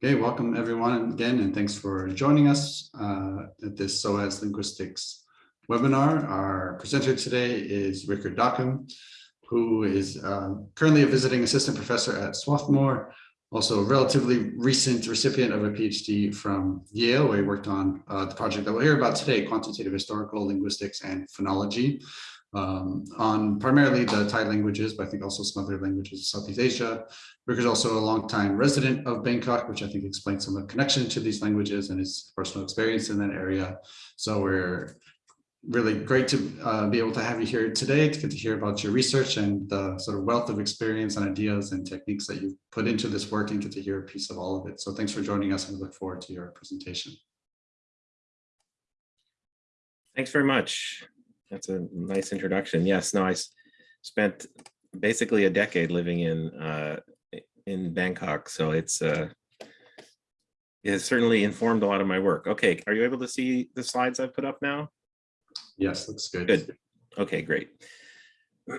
Okay, welcome everyone again, and thanks for joining us uh, at this SOAS Linguistics webinar. Our presenter today is Rikker Dockum, who is uh, currently a visiting assistant professor at Swarthmore, also a relatively recent recipient of a PhD from Yale, where he worked on uh, the project that we'll hear about today, quantitative historical linguistics and phonology um, on primarily the Thai languages, but I think also some other languages of Southeast Asia. Rick is also a longtime resident of Bangkok, which I think explains some of the connection to these languages and his personal experience in that area. So we're really great to uh, be able to have you here today to get to hear about your research and the sort of wealth of experience and ideas and techniques that you've put into this work and get to hear a piece of all of it. So thanks for joining us and we look forward to your presentation. Thanks very much. That's a nice introduction. Yes, no, I spent basically a decade living in uh, in Bangkok, so it's uh, it has certainly informed a lot of my work. Okay, are you able to see the slides I've put up now? Yes, looks good. Good. Okay, great.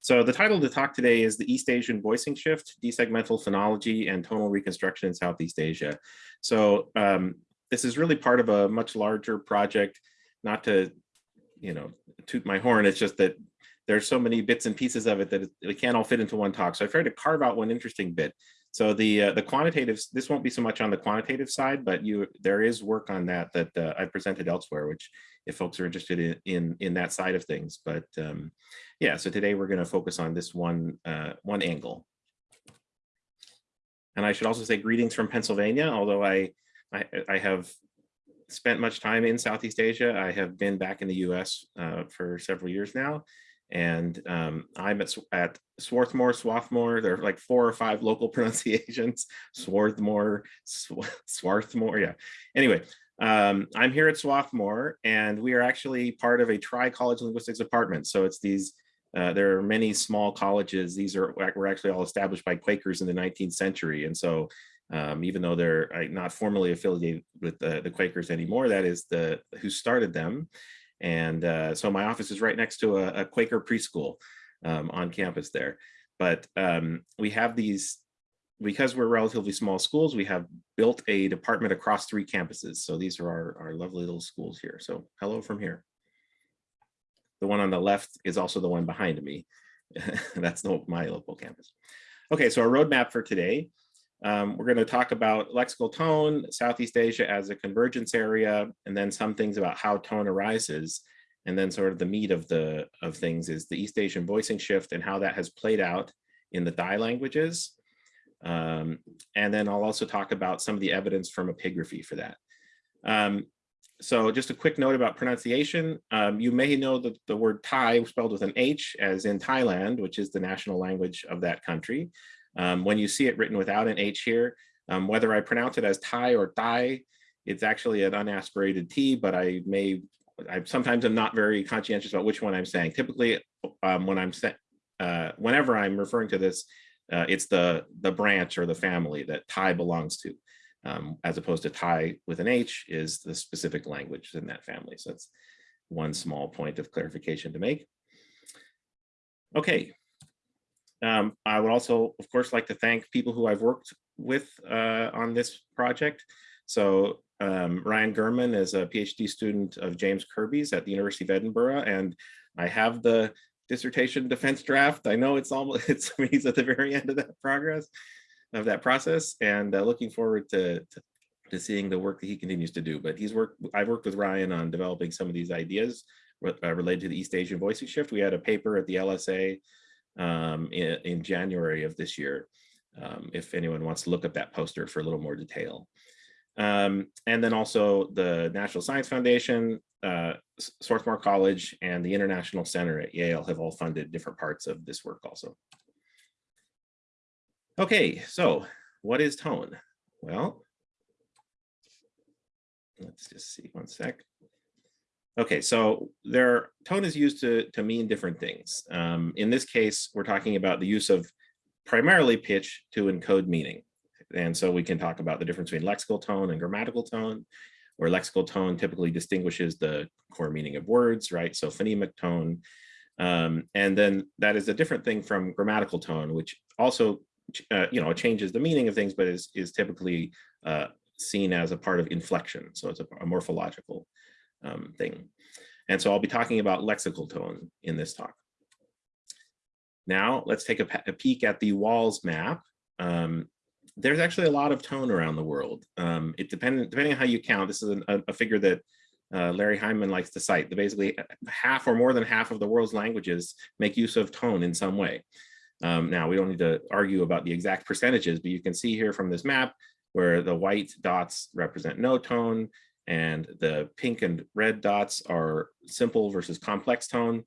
so the title of the talk today is the East Asian Voicing Shift, Desegmental Phonology and Tonal Reconstruction in Southeast Asia. So um, this is really part of a much larger project not to, you know, toot my horn, it's just that there's so many bits and pieces of it that it, can't all fit into one talk. So I tried to carve out one interesting bit. So the uh, the quantitative, this won't be so much on the quantitative side, but you there is work on that that uh, I presented elsewhere, which if folks are interested in in, in that side of things. But um, yeah, so today we're going to focus on this one uh, one angle. And I should also say greetings from Pennsylvania, although I I, I have spent much time in Southeast Asia. I have been back in the US uh, for several years now. And um, I'm at, at Swarthmore, Swarthmore. There are like four or five local pronunciations. Swarthmore, Swarthmore, yeah. Anyway, um, I'm here at Swarthmore and we are actually part of a tri-college linguistics department. So it's these, uh, there are many small colleges. These are were actually all established by Quakers in the 19th century. And so um, even though they're uh, not formally affiliated with the, the Quakers anymore, that is the who started them. And uh, so my office is right next to a, a Quaker preschool um, on campus there. But um, we have these, because we're relatively small schools, we have built a department across three campuses. So these are our, our lovely little schools here. So hello from here. The one on the left is also the one behind me. That's the, my local campus. Okay, so our roadmap for today um, we're going to talk about lexical tone, Southeast Asia as a convergence area, and then some things about how tone arises. And then sort of the meat of the of things is the East Asian voicing shift and how that has played out in the Thai languages. Um, and then I'll also talk about some of the evidence from epigraphy for that. Um, so just a quick note about pronunciation. Um, you may know that the word Thai spelled with an H as in Thailand, which is the national language of that country. Um, when you see it written without an H here, um, whether I pronounce it as Thai or Thai, it's actually an unaspirated T, but I may, I sometimes I'm not very conscientious about which one I'm saying. Typically, um, when I'm uh, whenever I'm referring to this, uh, it's the the branch or the family that Thai belongs to, um, as opposed to Thai with an H is the specific language in that family. So that's one small point of clarification to make. Okay, um, I would also, of course, like to thank people who I've worked with uh, on this project. So um, Ryan Gehrmann is a PhD student of James Kirby's at the University of Edinburgh, and I have the dissertation defense draft. I know it's almost, it's, he's at the very end of that progress, of that process, and uh, looking forward to, to, to seeing the work that he continues to do. But he's worked, I've worked with Ryan on developing some of these ideas uh, related to the East Asian voicing shift. We had a paper at the LSA um, in, in, January of this year, um, if anyone wants to look up that poster for a little more detail. Um, and then also the National Science Foundation, uh, Swarthmore College, and the International Center at Yale have all funded different parts of this work also. Okay, so what is tone? Well, let's just see one sec. Okay, so their tone is used to, to mean different things. Um, in this case, we're talking about the use of primarily pitch to encode meaning. And so we can talk about the difference between lexical tone and grammatical tone, where lexical tone typically distinguishes the core meaning of words, right? So phonemic tone. Um, and then that is a different thing from grammatical tone, which also uh, you know, changes the meaning of things, but is, is typically uh, seen as a part of inflection. So it's a, a morphological um, thing. And so I'll be talking about lexical tone in this talk. Now let's take a, a peek at the WALS map. Um, there's actually a lot of tone around the world. Um, it depending depending on how you count. This is a, a figure that uh, Larry Hyman likes to cite. That basically uh, half or more than half of the world's languages make use of tone in some way. Um, now we don't need to argue about the exact percentages, but you can see here from this map where the white dots represent no tone and the pink and red dots are simple versus complex tone.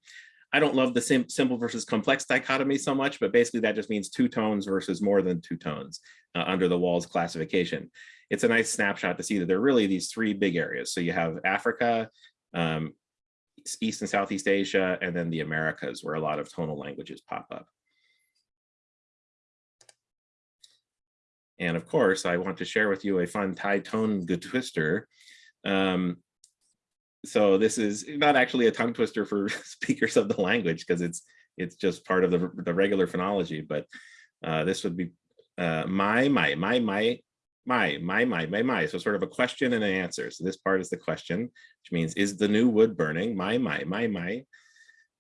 I don't love the sim simple versus complex dichotomy so much, but basically that just means two tones versus more than two tones uh, under the WALS classification. It's a nice snapshot to see that there are really these three big areas. So you have Africa, um, East and Southeast Asia, and then the Americas where a lot of tonal languages pop up. And of course, I want to share with you a fun Thai tone good twister. Um, so this is not actually a tongue twister for speakers of the language because it's it's just part of the, the regular phonology, but uh, this would be uh, my, my, my, my, my, my, my, my, my. So sort of a question and an answer. So this part is the question, which means, is the new wood burning? My, my, my, my.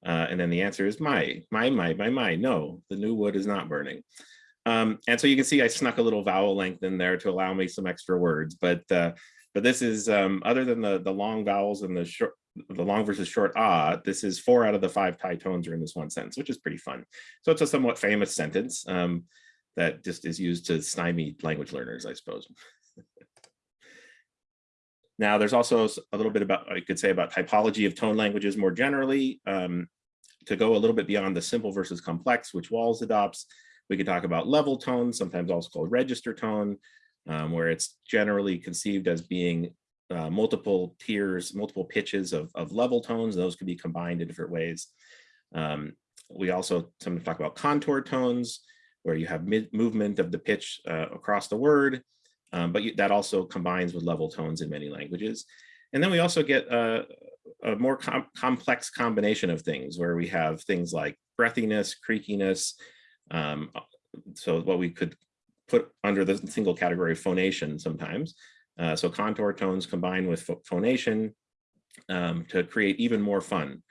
Uh, and then the answer is my, my, my, my, my. No, the new wood is not burning. Um, and so you can see I snuck a little vowel length in there to allow me some extra words, but uh, but this is um, other than the the long vowels and the short the long versus short ah, this is four out of the five Thai tones are in this one sentence, which is pretty fun. So it's a somewhat famous sentence um, that just is used to stymie language learners, I suppose. now, there's also a little bit about, I could say about typology of tone languages more generally. Um, to go a little bit beyond the simple versus complex, which WALS adopts, we could talk about level tone, sometimes also called register tone, um, where it's generally conceived as being uh, multiple tiers, multiple pitches of, of level tones. Those can be combined in different ways. Um, we also sometimes talk about contour tones, where you have movement of the pitch uh, across the word, um, but you, that also combines with level tones in many languages. And then we also get a, a more com complex combination of things where we have things like breathiness, creakiness. Um, so what we could put under the single category of phonation sometimes. Uh, so contour tones combined with phonation um, to create even more fun.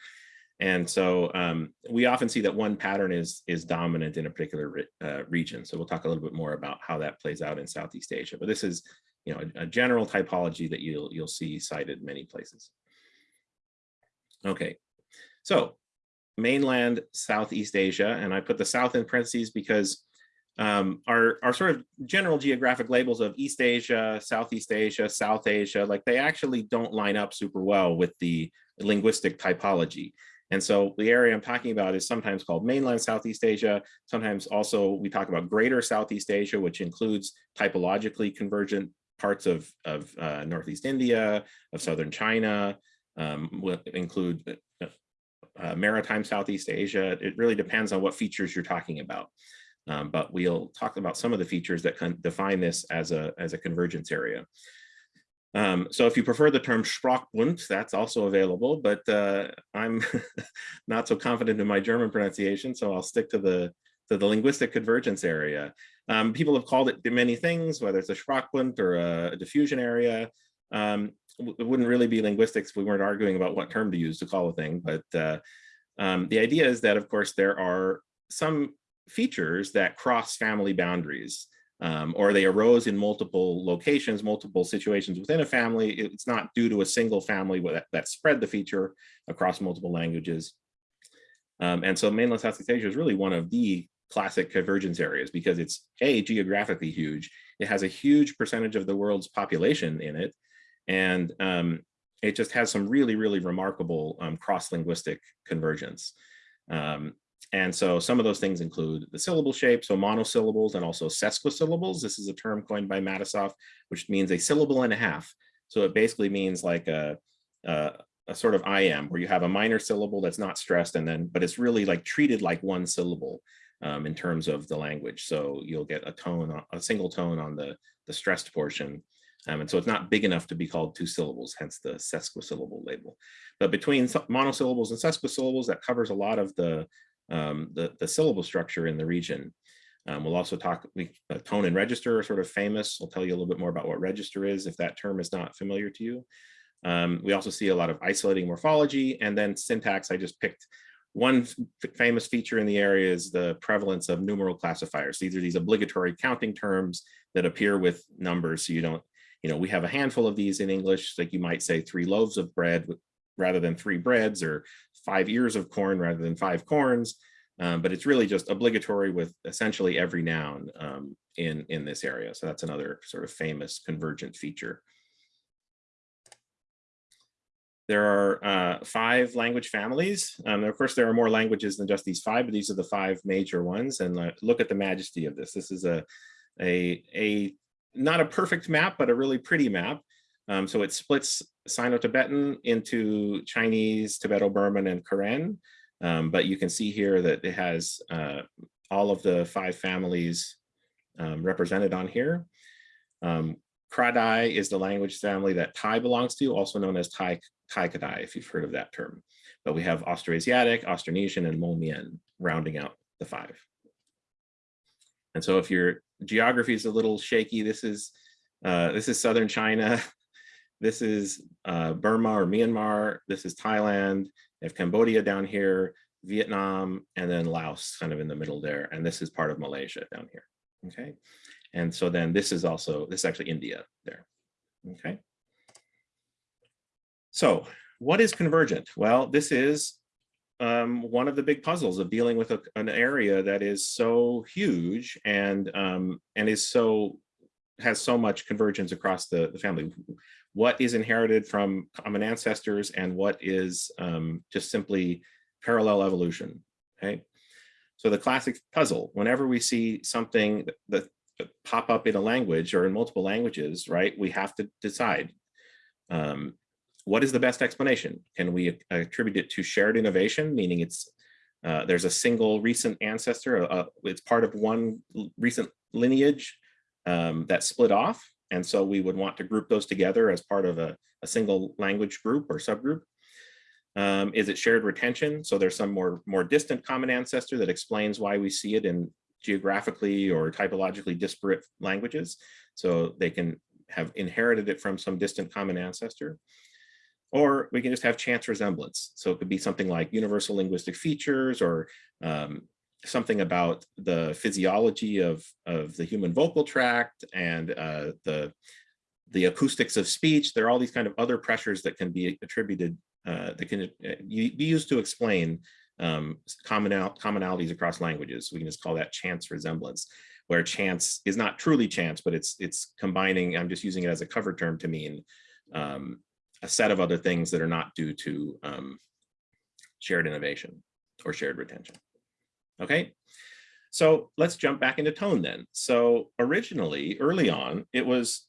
And so um, we often see that one pattern is, is dominant in a particular re uh, region. So we'll talk a little bit more about how that plays out in Southeast Asia. But this is you know, a, a general typology that you'll, you'll see cited many places. Okay, so mainland Southeast Asia, and I put the South in parentheses because um, our, sort of general geographic labels of East Asia, Southeast Asia, South Asia, like they actually don't line up super well with the linguistic typology. And so the area I'm talking about is sometimes called mainland Southeast Asia. Sometimes also we talk about greater Southeast Asia, which includes typologically convergent parts of, of uh, Northeast India, of Southern China, um, include uh, uh, maritime Southeast Asia. It really depends on what features you're talking about. Um, but we'll talk about some of the features that can define this as a, as a convergence area. Um, so if you prefer the term Sprachbund, that's also available, but uh, I'm not so confident in my German pronunciation, so I'll stick to the to the linguistic convergence area. Um, people have called it many things, whether it's a Sprachbund or a, diffusion area. Um, it wouldn't really be linguistics if we weren't arguing about what term to use to call a thing, but uh, um, the idea is that, of course, there are some features that cross family boundaries um, or they arose in multiple locations, multiple situations within a family. It's not due to a single family that, that spread the feature across multiple languages. Um, and so mainland Southeast Asia is really one of the classic convergence areas because it's a geographically huge. It has a huge percentage of the world's population in it. And um, it just has some really, really remarkable um, cross-linguistic convergence. Um, and so some of those things include the syllable shape, so monosyllables and also sesquisyllables. This is a term coined by Matisoff, which means a syllable and a half. So it basically means like a, a, a sort of iamb where you have a minor syllable that's not stressed and then, but it's really like treated like one syllable um, in terms of the language. So you'll get a tone, a single tone on the, the stressed portion. Um, and so it's not big enough to be called two syllables, hence the sesquisyllable label. But between monosyllables and sesquisyllables, that covers a lot of the um, the, the syllable structure in the region. Um, we'll also talk, we, uh, tone and register are sort of famous. I'll tell you a little bit more about what register is if that term is not familiar to you. Um, we also see a lot of isolating morphology and then syntax. I just picked one famous feature in the area is the prevalence of numeral classifiers. These are these obligatory counting terms that appear with numbers. So you don't, you know, we have a handful of these in English, like you might say three loaves of bread rather than three breads or five ears of corn rather than five corns. Um, but it's really just obligatory with essentially every noun um, in, in this area. So that's another sort of famous convergent feature. There are uh, five language families. Um, of course, there are more languages than just these five, but these are the five major ones. And uh, look at the majesty of this. This is a, a, a not a perfect map, but a really pretty map. Um, so it splits Sino-Tibetan into Chinese, Tibeto-Burman, and Karen. Um, but you can see here that it has uh, all of the five families um, represented on here. Um, Kra-Dai is the language family that Thai belongs to, also known as Thai, Tai Kadai, if you've heard of that term. But we have Austroasiatic, Austronesian, and Hmong-Mien rounding out the five. And so if your geography is a little shaky, this is uh, this is southern China, this is uh, Burma or Myanmar, this is Thailand, they have Cambodia down here, Vietnam, and then Laos kind of in the middle there. And this is part of Malaysia down here. Okay. And so then this is also, this is actually India there. Okay. So what is convergent? Well, this is um, one of the big puzzles of dealing with a, an area that is so huge and um, and is so has so much convergence across the, the family what is inherited from common ancestors and what is um, just simply parallel evolution, okay? So the classic puzzle, whenever we see something that, that pop up in a language or in multiple languages, right, we have to decide um, what is the best explanation? Can we attribute it to shared innovation, meaning it's uh, there's a single recent ancestor, uh, it's part of one recent lineage um, that split off, and so we would want to group those together as part of a, a single language group or subgroup. Um, is it shared retention? So there's some more, more distant common ancestor that explains why we see it in geographically or typologically disparate languages. So they can have inherited it from some distant common ancestor. Or we can just have chance resemblance. So it could be something like universal linguistic features or um, something about the physiology of, of the human vocal tract and uh, the, the acoustics of speech. There are all these kind of other pressures that can be attributed, uh, that can uh, be used to explain um, commonal commonalities across languages. We can just call that chance resemblance, where chance is not truly chance, but it's it's combining, I'm just using it as a cover term to mean um, a set of other things that are not due to um, shared innovation or shared retention. Okay, so let's jump back into tone then. So originally, early on, it was,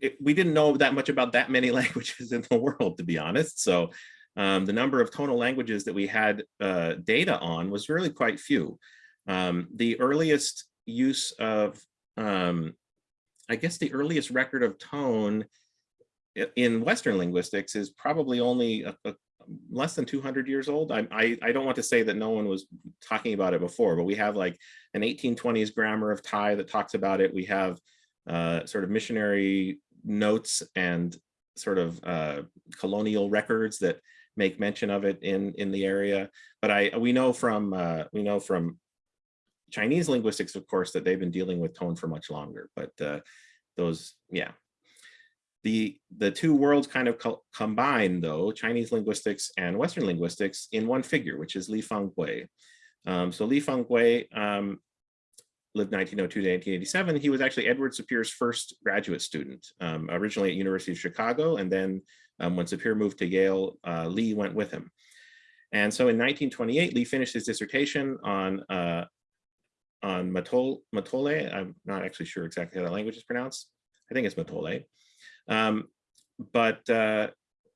it, we didn't know that much about that many languages in the world, to be honest. So um, the number of tonal languages that we had uh, data on was really quite few. Um, the earliest use of, um, I guess the earliest record of tone in Western linguistics is probably only a, a less than 200 years old. I, I, I, don't want to say that no one was talking about it before, but we have like an 1820s grammar of Thai that talks about it. We have uh, sort of missionary notes and sort of uh, colonial records that make mention of it in in the area. But I we know from uh, we know from Chinese linguistics, of course, that they've been dealing with tone for much longer. But uh, those, yeah, the, the two worlds kind of co combine, though, Chinese linguistics and Western linguistics in one figure, which is Li Fang-Kuei. Um, so Li Fang-Kuei um, lived 1902 to 1987. He was actually Edward Sapir's first graduate student, um, originally at University of Chicago. And then um, when Sapir moved to Yale, uh, Li went with him. And so in 1928, Li finished his dissertation on uh, on Mattole, Mattole. I'm not actually sure exactly how that language is pronounced. I think it's Mattole. Um, but uh,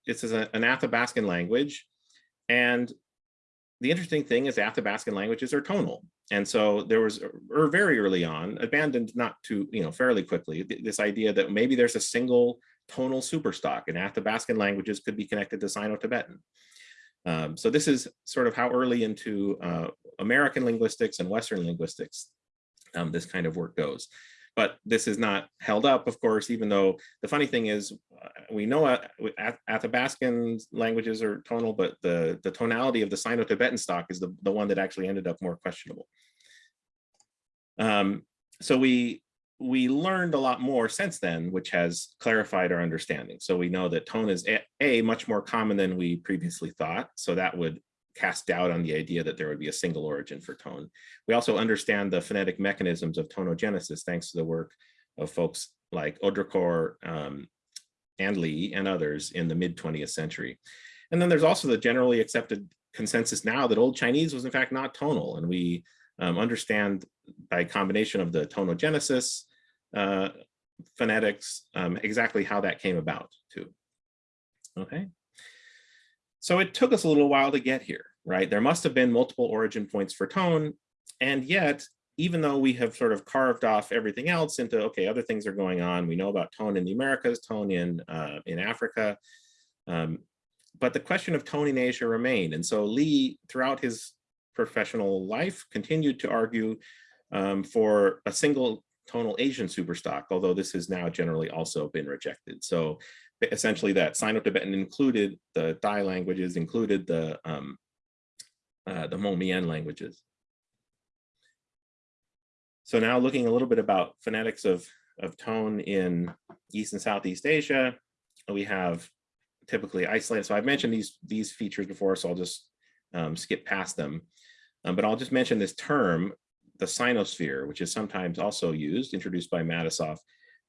this is an Athabascan language. And the interesting thing is Athabascan languages are tonal. And so there was, or very early on, abandoned not too, you know, fairly quickly, this idea that maybe there's a single tonal superstock and Athabascan languages could be connected to Sino-Tibetan. Um, so this is sort of how early into uh, American linguistics and Western linguistics um, this kind of work goes. But this is not held up, of course, even though the funny thing is, uh, we know uh, Ath- Athabascan languages are tonal, but the, the tonality of the Sino-Tibetan stock is the, the one that actually ended up more questionable. Um, so we we learned a lot more since then, which has clarified our understanding. So we know that tone is a, a, much more common than we previously thought. So that would cast doubt on the idea that there would be a single origin for tone. We also understand the phonetic mechanisms of tonogenesis thanks to the work of folks like Haudricourt um, and Li and others in the mid 20th century. And then there's also the generally accepted consensus now that Old Chinese was in fact not tonal. And we um, understand by combination of the tonogenesis uh, phonetics, um, exactly how that came about too. Okay. So it took us a little while to get here, right? There must have been multiple origin points for tone. And yet, even though we have sort of carved off everything else into, okay, other things are going on. We know about tone in the Americas, tone in, uh, in Africa. Um, but the question of tone in Asia remained. And so Li, throughout his professional life, continued to argue um, for a single tonal Asian superstock, although this has now generally also been rejected. So essentially that Sino-Tibetan included the Thai languages, included the, um, uh, the Hmong Mien languages. So now looking a little bit about phonetics of, of tone in East and Southeast Asia, we have typically isolated. So I've mentioned these, these features before, so I'll just um, skip past them. Um, but I'll just mention this term, the sinosphere, which is sometimes also used, introduced by Matisoff,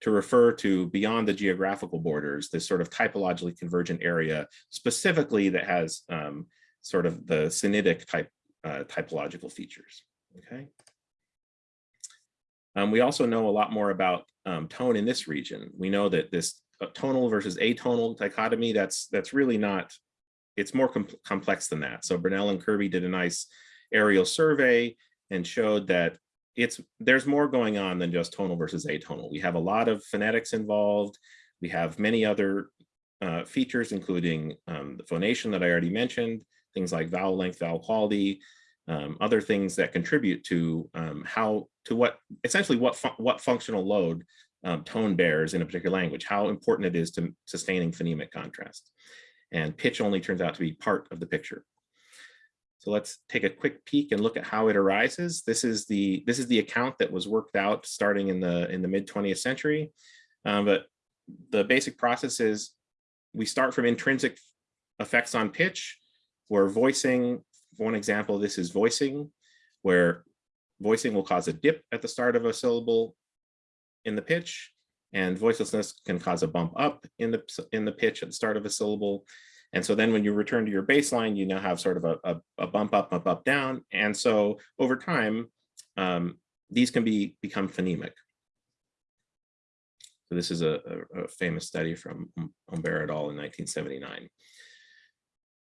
to refer to beyond the geographical borders, this sort of typologically convergent area, specifically that has um, sort of the Sinitic type uh, typological features, okay? Um, we also know a lot more about um, tone in this region. We know that this uh, tonal versus atonal dichotomy, that's, that's really not, it's more com complex than that. So Brunelle and Kirby did a nice areal survey and showed that it's there's more going on than just tonal versus atonal. We have a lot of phonetics involved. We have many other uh, features, including um, the phonation that I already mentioned, things like vowel length, vowel quality, um, other things that contribute to um, how to what essentially what fu what functional load um, tone bears in a particular language, how important it is to sustaining phonemic contrast. And pitch only turns out to be part of the picture. So let's take a quick peek and look at how it arises. This is the this is the account that was worked out starting in the in the mid 20th century. Um, but the basic process is we start from intrinsic effects on pitch, where voicing, one example, this is voicing, where voicing will cause a dip at the start of a syllable in the pitch, and voicelessness can cause a bump up in the in the pitch at the start of a syllable. And so then when you return to your baseline, you now have sort of a, a, a bump up, bump up, down. And so over time, um, these can be become phonemic. So this is a, a, famous study from Hombert et al. in 1979.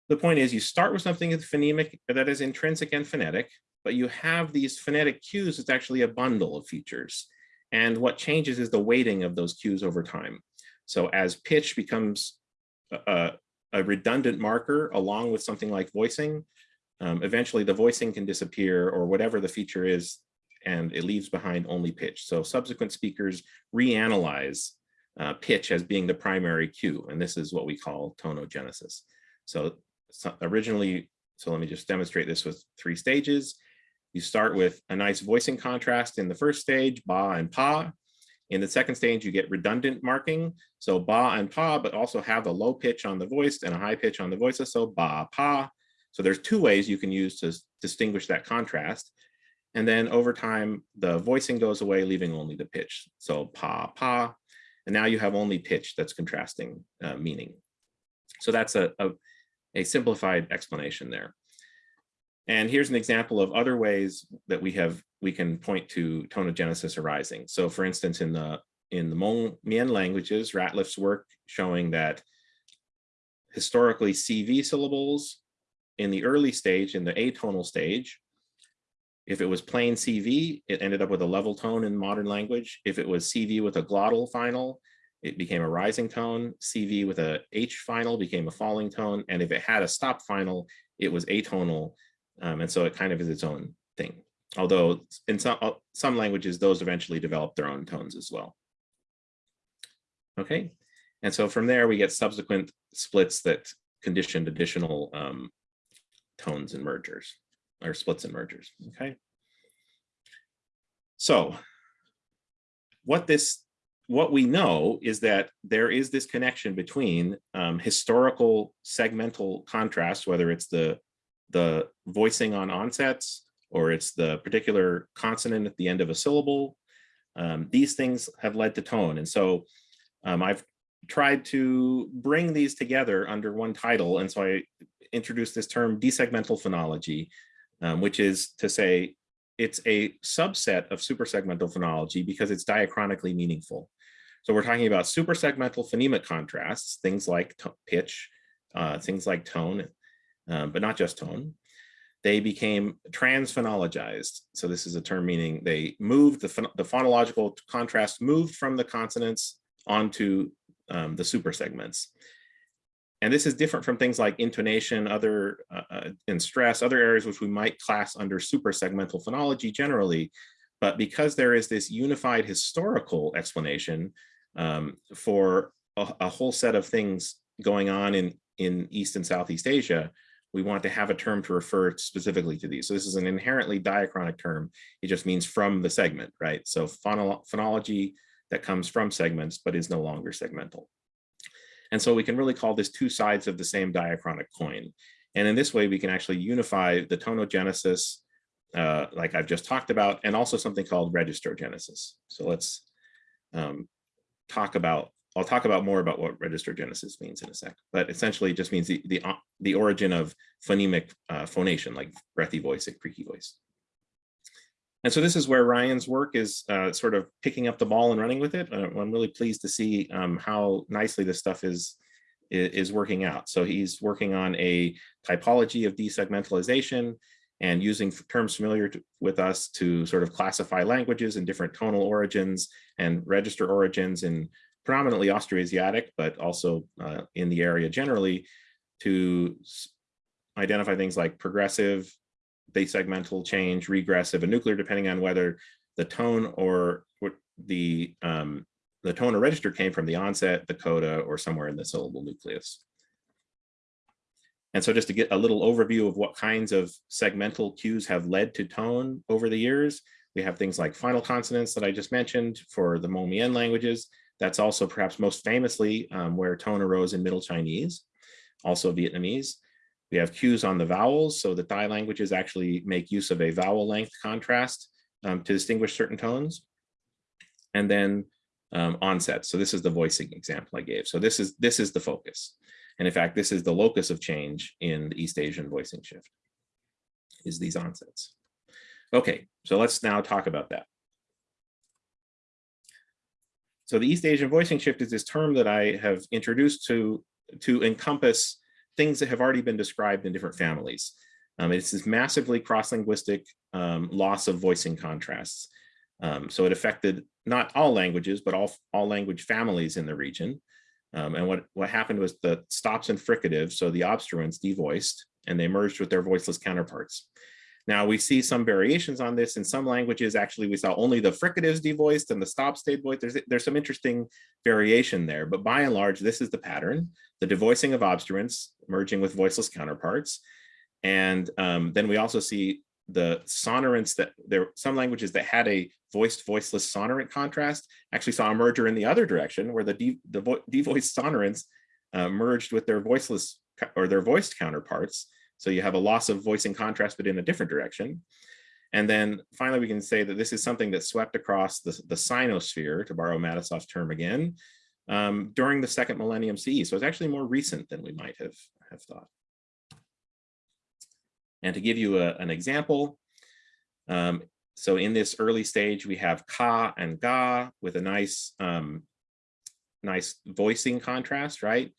The point is you start with something that's phonemic that is intrinsic and phonetic, but you have these phonetic cues, it's actually a bundle of features. And what changes is the weighting of those cues over time. So as pitch becomes uh, a redundant marker along with something like voicing, um, eventually the voicing can disappear or whatever the feature is, and it leaves behind only pitch. So subsequent speakers reanalyze uh, pitch as being the primary cue, and this is what we call tonogenesis. So, so originally, so let me just demonstrate this with three stages. You start with a nice voicing contrast in the first stage, ba and pa. In the second stage, you get redundant marking. So ba and pa, but also have a low pitch on the voiced and a high pitch on the voices. So ba, pa. So there's two ways you can use to distinguish that contrast. And then over time, the voicing goes away, leaving only the pitch. So pa, pa. And now you have only pitch that's contrasting uh, meaning. So that's a, a, a simplified explanation there. And here's an example of other ways that we have we can point to tonogenesis arising. So for instance, in the in the Hmong Mien languages, Ratliff's work showing that historically CV syllables in the early stage, in the atonal stage, if it was plain CV, it ended up with a level tone in modern language. If it was CV with a glottal final, it became a rising tone. CV with a H final became a falling tone. And if it had a stop final, it was atonal. Um, and so it kind of is its own thing. Although in some, uh, some languages, those eventually develop their own tones as well. Okay, and so from there we get subsequent splits that conditioned additional um, tones and mergers or splits and mergers. Okay. So what this what we know is that there is this connection between um, historical segmental contrast, whether it's the the voicing on onsets or it's the particular consonant at the end of a syllable. Um, these things have led to tone. And so um, I've tried to bring these together under one title. And so I introduced this term desegmental phonology, um, which is to say it's a subset of supersegmental phonology because it's diachronically meaningful. So we're talking about supersegmental phonemic contrasts, things like pitch, uh, things like tone, uh, but not just tone. They became transphonologized. So this is a term meaning they moved, the, the phonological contrast moved from the consonants onto um, the super segments. And this is different from things like intonation, other uh, uh, and stress, other areas which we might class under super segmental phonology generally. But because there is this unified historical explanation um, for a, a, whole set of things going on in, in East and Southeast Asia, we want to have a term to refer specifically to these. So this is an inherently diachronic term. It just means from the segment, right? So phonology that comes from segments, but is no longer segmental. And so we can really call this two sides of the same diachronic coin. And in this way, we can actually unify the tonogenesis, uh, like I've just talked about, and also something called registrogenesis. So let's um, talk about, I'll talk about more about what register genesis means in a sec, but essentially just means the, the, uh, the origin of phonemic uh, phonation, like breathy voice, like creaky voice. And so this is where Ryan's work is uh, sort of picking up the ball and running with it. Uh, I'm really pleased to see um, how nicely this stuff is, is working out. So he's working on a typology of desegmentalization and using terms familiar to, with us to sort of classify languages in different tonal origins and register origins in predominantly Austroasiatic, but also uh, in the area generally to identify things like progressive, base segmental change, regressive, and nuclear, depending on whether the tone or the um, the tone or register came from the onset, the coda, or somewhere in the syllable nucleus. And so just to get a little overview of what kinds of segmental cues have led to tone over the years, we have things like final consonants that I just mentioned for the Hmong Mien languages. That's also perhaps most famously um, where tone arose in Middle Chinese, also Vietnamese. We have cues on the vowels, so the Thai languages actually make use of a vowel length contrast um, to distinguish certain tones. And then um, onset. So this is the voicing example I gave. So this is this is the focus. And in fact, this is the locus of change in the East Asian voicing shift, is these onsets. Okay, so let's now talk about that. So the East Asian voicing shift is this term that I have introduced to, to encompass things that have already been described in different families. Um, it's this massively cross-linguistic um, loss of voicing contrasts. Um, so it affected not all languages, but all, all language families in the region. Um, and what, what happened was the stops and fricatives, so the obstruents devoiced, and they merged with their voiceless counterparts. Now we see some variations on this in some languages. Actually, we saw only the fricatives devoiced and the stop stayed voiced. There's, there's some interesting variation there, but by and large, this is the pattern, the devoicing of obstruents merging with voiceless counterparts. And um, then we also see the sonorants that there some languages that had a voiced voiceless sonorant contrast actually saw a merger in the other direction where the de, the vo devoiced sonorants uh, merged with their voiceless or their voiced counterparts so you have a loss of voicing contrast, but in a different direction. And then finally, we can say that this is something that swept across the, the sinosphere, to borrow Matisoff's term again, um, during the second millennium CE. So it's actually more recent than we might have, have thought. And to give you a, an example, um, so in this early stage, we have ka and ga with a nice, um, nice voicing contrast, right?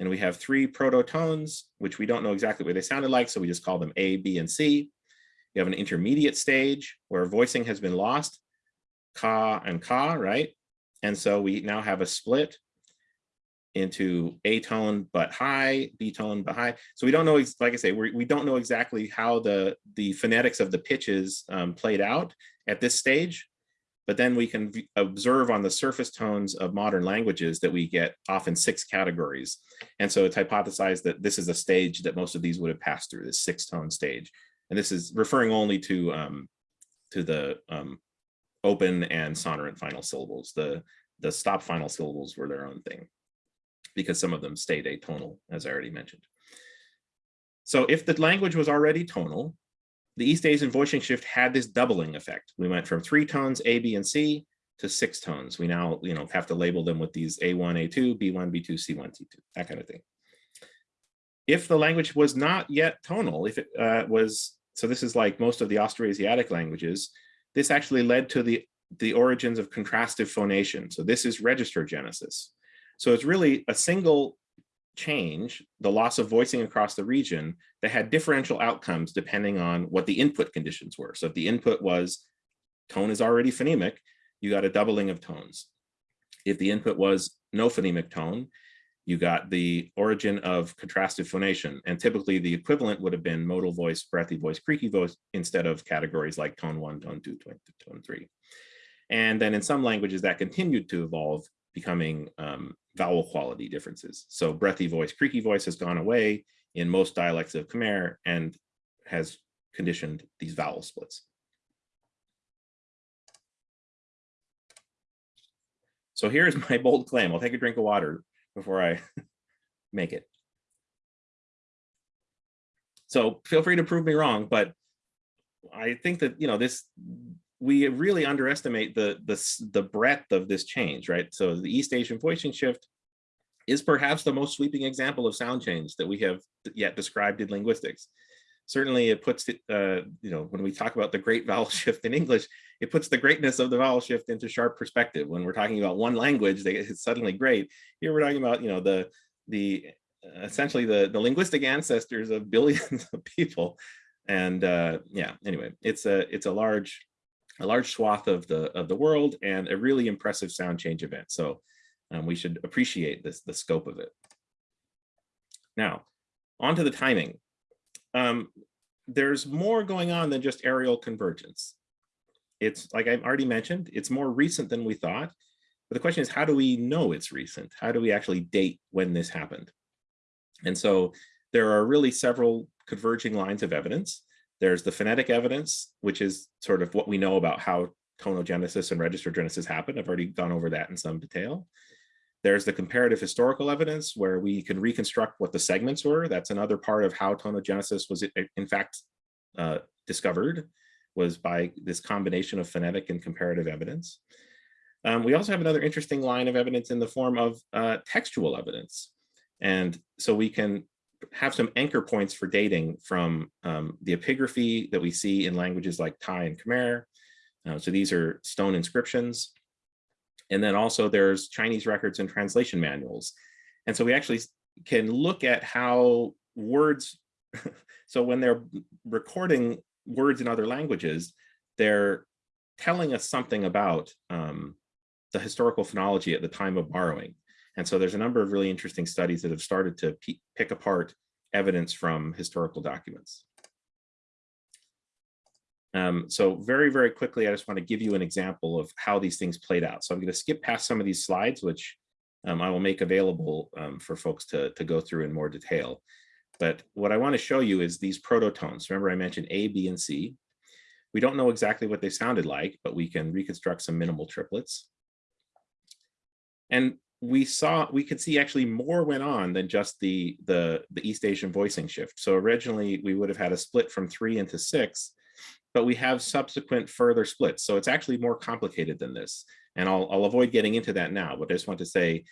And we have three prototones, which we don't know exactly what they sounded like, so we just call them A, B, and C. You have an intermediate stage where voicing has been lost, ka and ka, right? And so we now have a split into A tone but high, B tone but high. So we don't know, like I say, we, we don't know exactly how the, the phonetics of the pitches um, played out at this stage. But then we can observe on the surface tones of modern languages that we get often six categories. And so it's hypothesized that this is a stage that most of these would have passed through, this six tone stage. And this is referring only to, um, to the um, open and sonorant final syllables. The, the stop final syllables were their own thing because some of them stayed atonal, as I already mentioned. So if the language was already tonal, the East Asian voicing shift had this doubling effect. We went from three tones A, B, and C to six tones. We now, you know, have to label them with these A1, A2, B1, B2, C1, C2, that kind of thing. If the language was not yet tonal, if it uh, was, so this is like most of the Austroasiatic languages, this actually led to the, the origins of contrastive phonation. So this is register genesis. So it's really a single change, the loss of voicing across the region that had differential outcomes depending on what the input conditions were. So if the input was tone is already phonemic, you got a doubling of tones. If the input was no phonemic tone, you got the origin of contrastive phonation. And typically the equivalent would have been modal voice, breathy voice, creaky voice, instead of categories like tone one, tone two, tone, tone three. And then in some languages that continued to evolve, becoming um, vowel quality differences. So breathy voice, creaky voice has gone away in most dialects of Khmer and has conditioned these vowel splits. So here's my bold claim. I'll take a drink of water before I make it. So feel free to prove me wrong, but I think that, you know, this we really underestimate the, the, the breadth of this change, right? So the East Asian voicing shift is perhaps the most sweeping example of sound change that we have yet described in linguistics. Certainly it puts, it, uh, you know, when we talk about the great vowel shift in English, it puts the greatness of the vowel shift into sharp perspective. When we're talking about one language, they, it's suddenly great. Here we're talking about, you know, the, the essentially the, the linguistic ancestors of billions of people. And uh, yeah, anyway, it's a, it's a large, a large swath of the of the world and a really impressive sound change event. So um, we should appreciate this the scope of it. Now, on to the timing. Um, there's more going on than just areal convergence. It's like I've already mentioned, it's more recent than we thought. But the question is, how do we know it's recent? How do we actually date when this happened? And so there are really several converging lines of evidence. There's the phonetic evidence, which is sort of what we know about how tonogenesis and register genesis happen. I've already gone over that in some detail. There's the comparative historical evidence where we can reconstruct what the segments were. That's another part of how tonogenesis was in fact uh, discovered was by this combination of phonetic and comparative evidence. Um, we also have another interesting line of evidence in the form of uh, textual evidence. And so we can have some anchor points for dating from um, the epigraphy that we see in languages like Thai and Khmer. Uh, so these are stone inscriptions. And then also there's Chinese records and translation manuals. And so we actually can look at how words, so when they're recording words in other languages, they're telling us something about um, the historical phonology at the time of borrowing. And so there's a number of really interesting studies that have started to pick apart evidence from historical documents. Um, so very, very quickly, I just want to give you an example of how these things played out. So I'm going to skip past some of these slides, which um, I will make available um, for folks to, to go through in more detail. But what I want to show you is these prototones. Remember I mentioned A, B, and C. We don't know exactly what they sounded like, but we can reconstruct some minimal triplets. And we saw we could see actually more went on than just the the the East Asian voicing shift. So originally we would have had a split from three into six, but we have subsequent further splits. So it's actually more complicated than this. And I'll, I'll avoid getting into that now, but I just want to say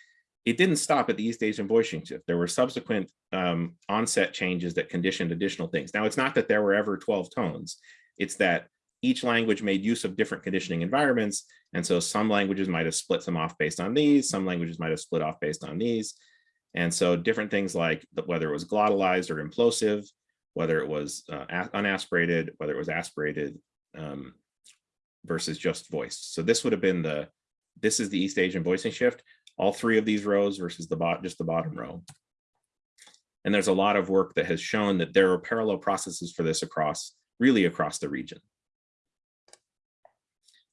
it didn't stop at the East Asian voicing shift. There were subsequent um, onset changes that conditioned additional things. Now, it's not that there were ever 12 tones. It's that each language made use of different conditioning environments. And so some languages might have split some off based on these, some languages might have split off based on these. And so different things like whether it was glottalized or implosive, whether it was uh, unaspirated, whether it was aspirated um, versus just voiced. So this would have been the, this is the East Asian voicing shift, all three of these rows versus the bot, just the bottom row. And there's a lot of work that has shown that there are parallel processes for this across, really across the region.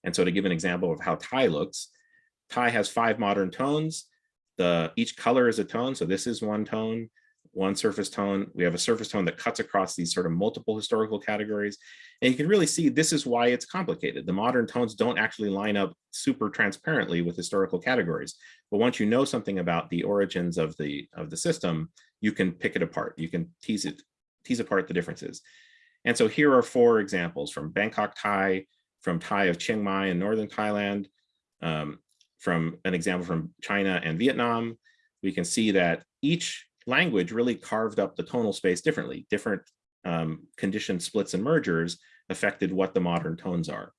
And so to give an example of how Thai looks, Thai has five modern tones. The each color is a tone. So this is one tone, one surface tone. We have a surface tone that cuts across these sort of multiple historical categories. And you can really see this is why it's complicated. The modern tones don't actually line up super transparently with historical categories. But once you know something about the origins of the of the system, you can pick it apart. You can tease it, tease apart the differences. And so here are four examples from Bangkok Thai, from Thai of Chiang Mai in northern Thailand, um, from an example from China and Vietnam. We can see that each language really carved up the tonal space differently. Different um, condition splits and mergers affected what the modern tones are.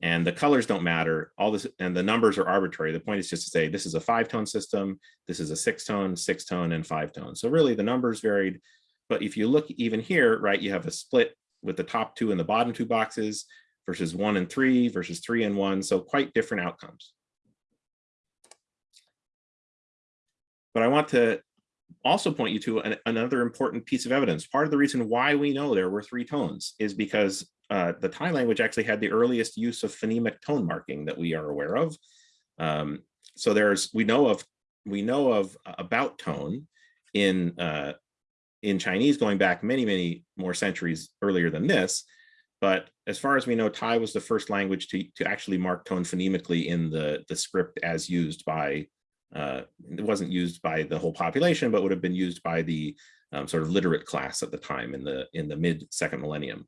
And the colors don't matter, all this, and the numbers are arbitrary. The point is just to say, this is a five tone system, this is a six tone, six tone, and five tone. So really the numbers varied, but if you look even here, right, you have a split with the top two and the bottom two boxes versus one and three versus three and one. So quite different outcomes. But I want to also point you to an, another important piece of evidence. Part of the reason why we know there were three tones is because uh, the Thai language actually had the earliest use of phonemic tone marking that we are aware of. Um, so there's we know of we know of about tone in uh, in Chinese going back many many more centuries earlier than this. But as far as we know, Thai was the first language to, to actually mark tone phonemically in the, the script as used by uh, it wasn't used by the whole population, but would have been used by the um, sort of literate class at the time in the in the mid second millennium.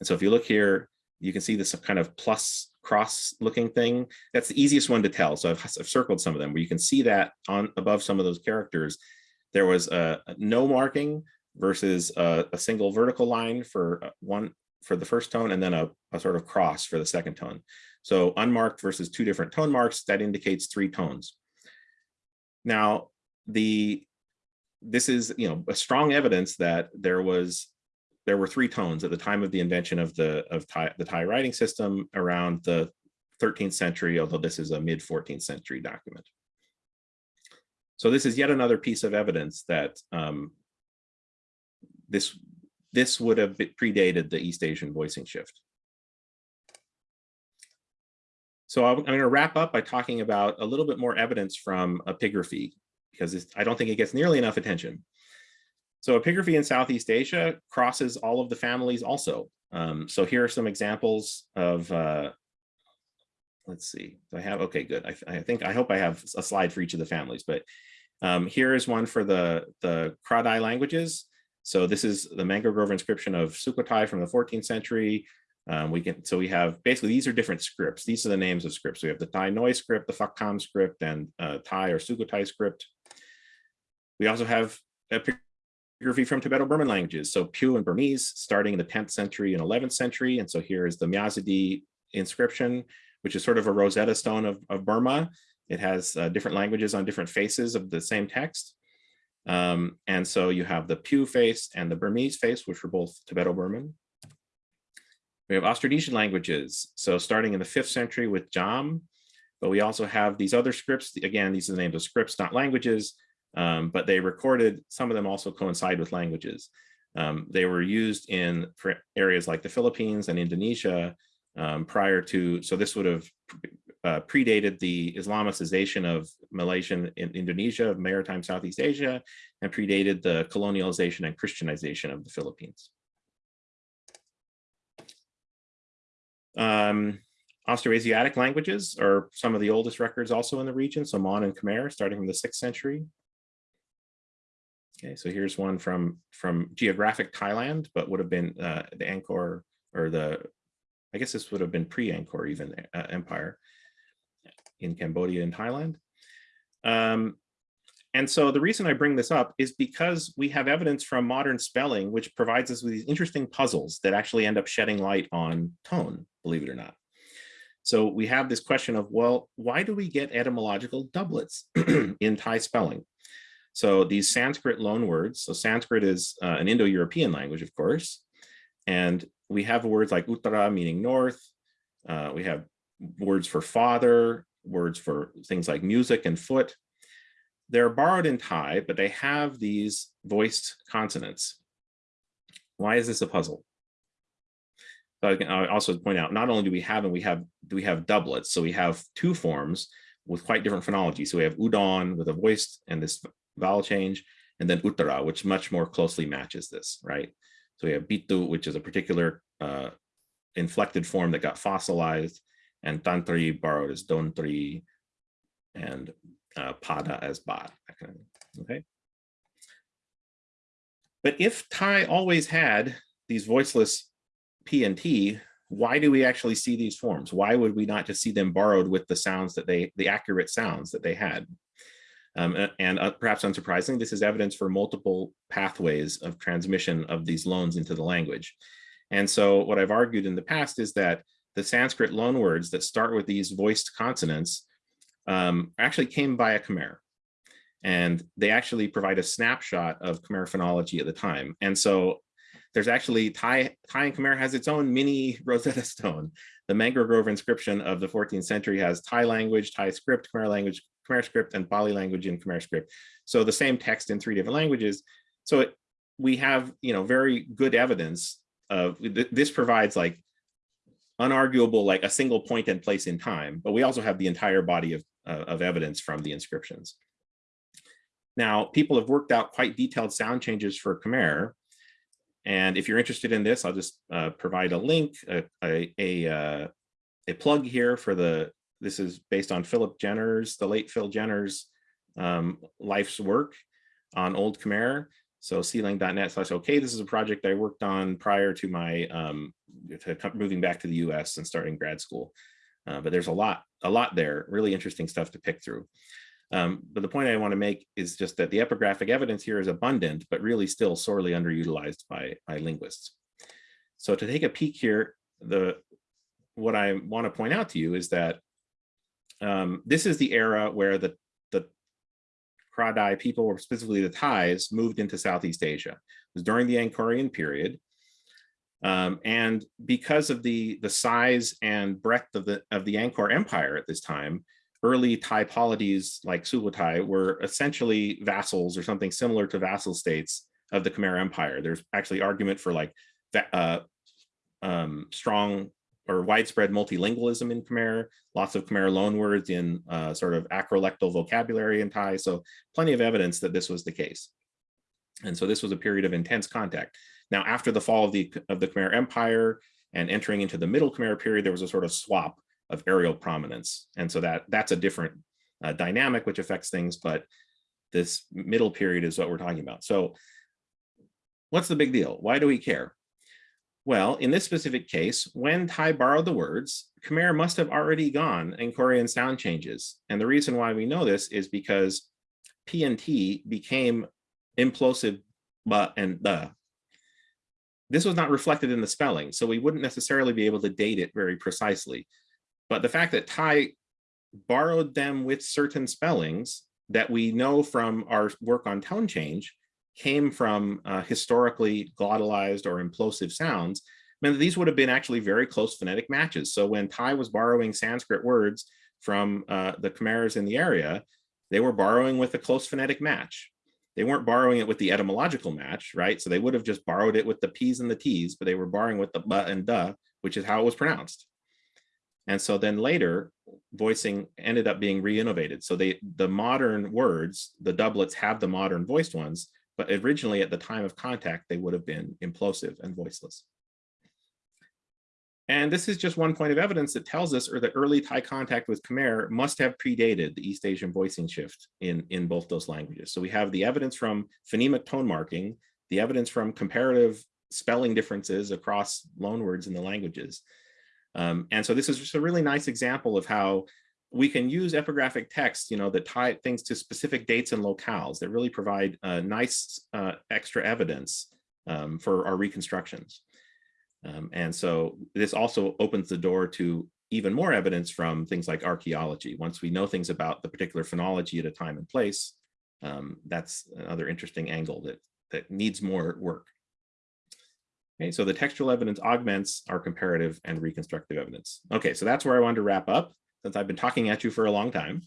And so if you look here, you can see this kind of plus cross looking thing. That's the easiest one to tell. So I've, I've circled some of them where you can see that on above some of those characters, there was a, a no marking versus a, a, single vertical line for uh, one for the first tone and then a, a sort of cross for the second tone. So unmarked versus two different tone marks, that indicates three tones. Now, the this is you know a strong evidence that there was there were three tones at the time of the invention of the of Thai, the Thai writing system around the 13th century, although this is a mid 14th century document. So this is yet another piece of evidence that um, this this would have predated the East Asian voicing shift. So I'm, going to wrap up by talking about a little bit more evidence from epigraphy, because I don't think it gets nearly enough attention. So epigraphy in Southeast Asia crosses all of the families also. Um, so here are some examples of, uh, let's see, do I have, okay, good. I, I, think, I hope I have a slide for each of the families, but um, here is one for the, the Kra-Dai languages. So this is the Mangrove inscription of Sukhothai from the 14th century. Um, we can, so we have basically these are different scripts. These are the names of scripts. We have the Thai Noi script, the Fakkham script, and uh, Thai or Sukhothai script. We also have epigraphy from Tibeto-Burman languages. So Pyu and Burmese starting in the 10th century and 11th century. And so here is the Myazedi inscription, which is sort of a Rosetta Stone of, of Burma. It has uh, different languages on different faces of the same text. Um, and so you have the Pyu face and the Burmese face, which were both Tibeto-Burman. We have Austronesian languages. So starting in the fifth century with Cham, but we also have these other scripts. Again, these are the names of scripts, not languages, um, but they recorded, some of them also coincide with languages. Um, they were used in areas like the Philippines and Indonesia um, prior to, so this would have uh, predated the Islamicization of Malaysian in Indonesia, of maritime Southeast Asia, and predated the colonialization and Christianization of the Philippines. Um, Austroasiatic languages are some of the oldest records also in the region, so Mon and Khmer, starting from the sixth century. Okay, so here's one from from geographic Thailand, but would have been uh, the Angkor or the, I guess this would have been pre-Angkor even uh, empire in Cambodia and Thailand. Um, and so the reason I bring this up is because we have evidence from modern spelling, which provides us with these interesting puzzles that actually end up shedding light on tone, believe it or not. So we have this question of, well, why do we get etymological doublets in Thai spelling? So these Sanskrit loanwords, so Sanskrit is uh, an Indo-European language, of course, and we have words like Uttara meaning north, uh, we have words for father, words for things like music and foot. They're borrowed in Thai, but they have these voiced consonants. Why is this a puzzle? So I also point out, not only do we have and we have do we have doublets, so we have two forms with quite different phonology. So we have udon with a voiced and this vowel change, and then uttara, which much more closely matches this, right? So we have bitu, which is a particular uh, inflected form that got fossilized, and tantri borrowed as dontri, and uh, pada as bad, okay? But if Thai always had these voiceless P and T, why do we actually see these forms? Why would we not just see them borrowed with the sounds that they, the accurate sounds that they had? Um, and uh, perhaps unsurprisingly, this is evidence for multiple pathways of transmission of these loans into the language. And so what I've argued in the past is that the Sanskrit loanwords that start with these voiced consonants um, actually came via Khmer. And they actually provide a snapshot of Khmer phonology at the time. And so there's actually Thai, Thai and Khmer has its own mini Rosetta Stone. The Mango Grove inscription of the 14th century has Thai language, Thai script, Khmer language, Khmer script, and Pali language in Khmer script. So the same text in three different languages. So it, we have, you know, very good evidence of this provides like unarguable, like a single point and place in time, but we also have the entire body of, uh, of evidence from the inscriptions. Now, people have worked out quite detailed sound changes for Khmer, and if you're interested in this, I'll just uh, provide a link, a, a, a, uh, a, plug here for the, this is based on Philip Jenner's, the late Phil Jenner's um, life's work on Old Khmer. So sealang.net slash okay, this is a project I worked on prior to my um, to moving back to the US and starting grad school. Uh, but there's a lot, a lot there, really interesting stuff to pick through. Um, but the point I want to make is just that the epigraphic evidence here is abundant, but really still sorely underutilized by, by linguists. So to take a peek here, the what I want to point out to you is that um, this is the era where the, the Kra-Dai people, or specifically the Thais, moved into Southeast Asia. It was during the Angkorian period. Um, and because of the, the size and breadth of the, of the Angkor Empire at this time, early Thai polities like Sukhothai were essentially vassals or something similar to vassal states of the Khmer Empire. There's actually argument for like uh, um, strong or widespread multilingualism in Khmer, lots of Khmer loanwords in uh, sort of acrolectal vocabulary in Thai. So plenty of evidence that this was the case. And so this was a period of intense contact. Now, after the fall of the, of the Khmer Empire and entering into the Middle Khmer period, there was a sort of swap of areal prominence. And so that that's a different uh, dynamic which affects things, but this middle period is what we're talking about. So what's the big deal? Why do we care? Well, in this specific case, when Thai borrowed the words, Khmer must have already gone Angkorian sound changes. And the reason why we know this is because P and T became implosive but and the. This was not reflected in the spelling, so we wouldn't necessarily be able to date it very precisely. But the fact that Thai borrowed them with certain spellings that we know from our work on tone change came from uh, historically glottalized or implosive sounds meant that these would have been actually very close phonetic matches. So when Thai was borrowing Sanskrit words from uh, the Khmer's in the area, they were borrowing with a close phonetic match. They weren't borrowing it with the etymological match, right? So they would have just borrowed it with the P's and the T's, but they were borrowing with the but and duh, which is how it was pronounced. And so then later voicing ended up being re-innovated. So they the modern words, the doublets have the modern voiced ones, but originally at the time of contact, they would have been implosive and voiceless. And this is just one point of evidence that tells us or that early Thai contact with Khmer must have predated the East Asian voicing shift in, in both those languages. So we have the evidence from phonemic tone marking, the evidence from comparative spelling differences across loanwords in the languages, um, and so this is just a really nice example of how we can use epigraphic text, you know, that tie things to specific dates and locales that really provide uh, nice uh, extra evidence um, for our reconstructions. Um, and so this also opens the door to even more evidence from things like archaeology. Once we know things about the particular phonology at a time and place, um, that's another interesting angle that, that needs more work. Okay, so the textual evidence augments our comparative and reconstructive evidence. Okay, so that's where I wanted to wrap up. Since I've been talking at you for a long time.